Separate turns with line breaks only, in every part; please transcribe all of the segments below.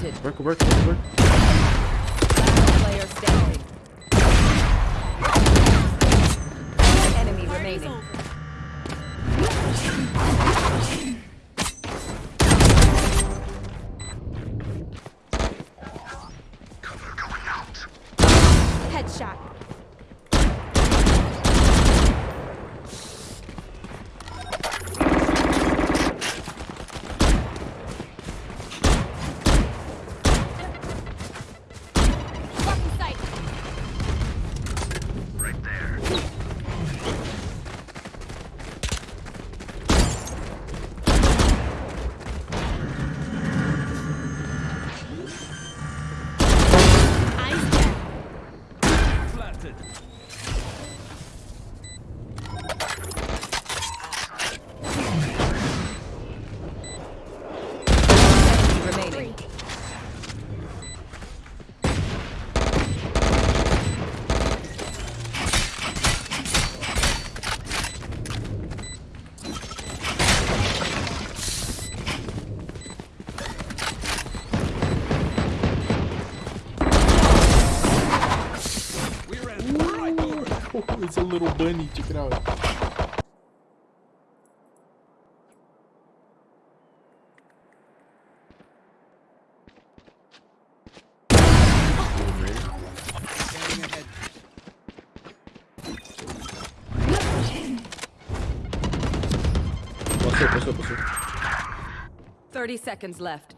planted.
Work, work, work, work.
Player standing. One enemy remaining. Headshot. Remaining.
It's a little bunny. Check it out. Passou, passou, passou.
30 seconds left.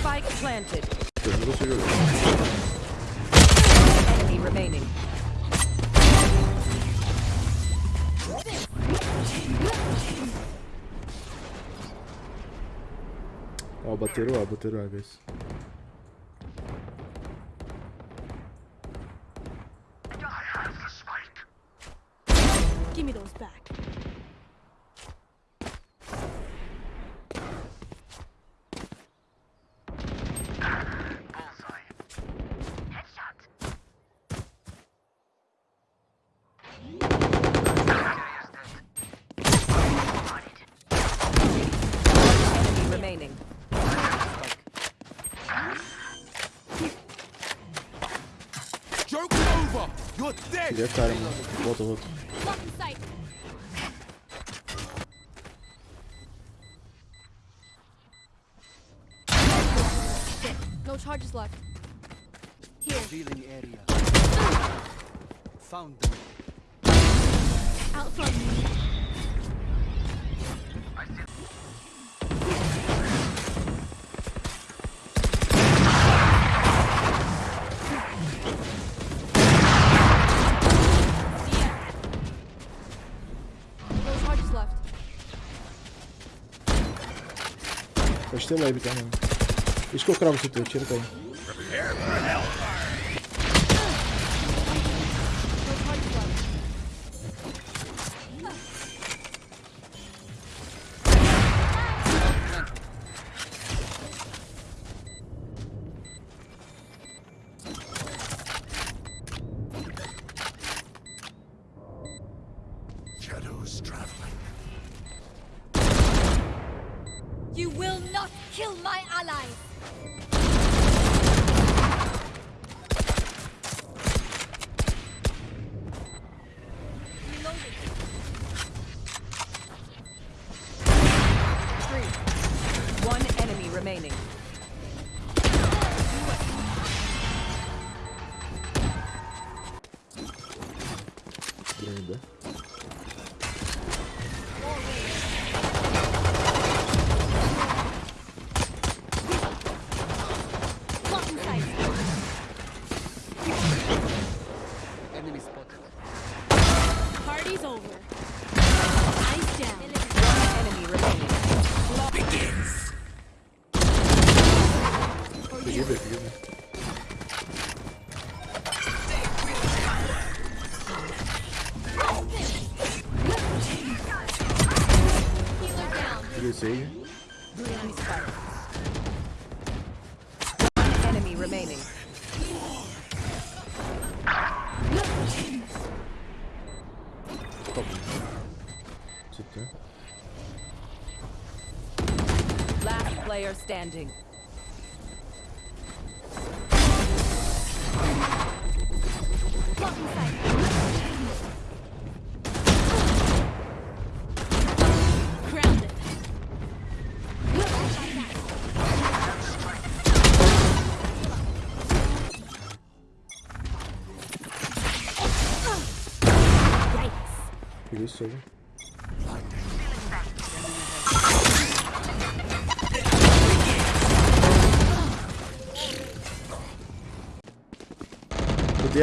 Spike planted. Enemy remaining.
Bateram A, bateram A, guys.
Give me those back.
You're dead.
Ele é cara, mano. Volta, volta.
Fucking sight. Shit. No charges left. Here.
Revealing area. Found them.
Out front. No
Sei lá, Bicarmão. Isso que eu cravo esse teu, tira
daí.
You will not kill my allies.
Enemy
spotted.
Party's over. Eyes down.
One enemy remaining.
Forgive me, forgive me.
Healer down.
Forgive Sage.
Enemy. One enemy remaining. Player standing.
Blocking sight.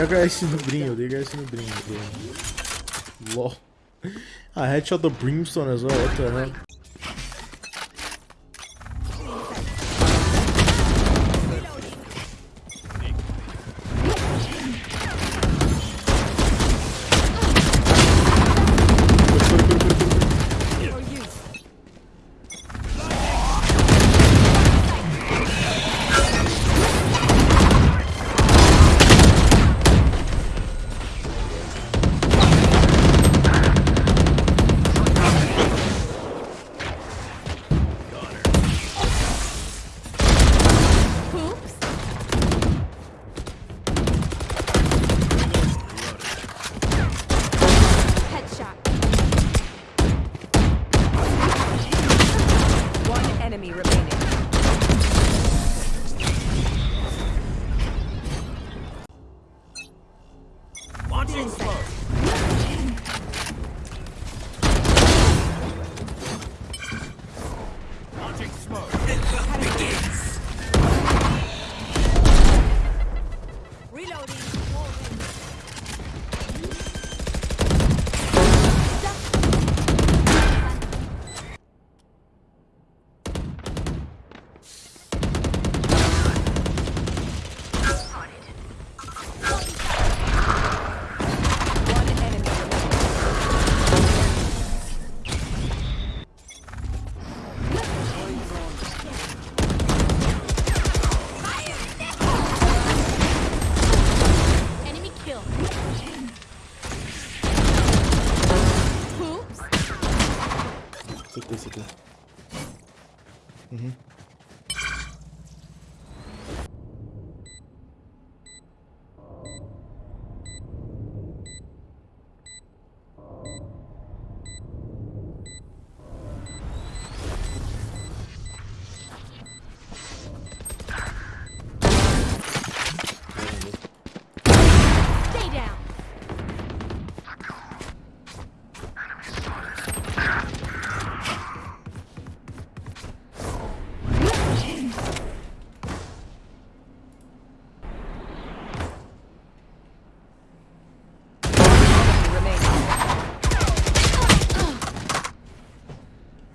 liga é esse no brinho, liga é esse no brinho. Aqui. LOL. Ah, Headshot do Brimstone as well, what the hell? 进攻。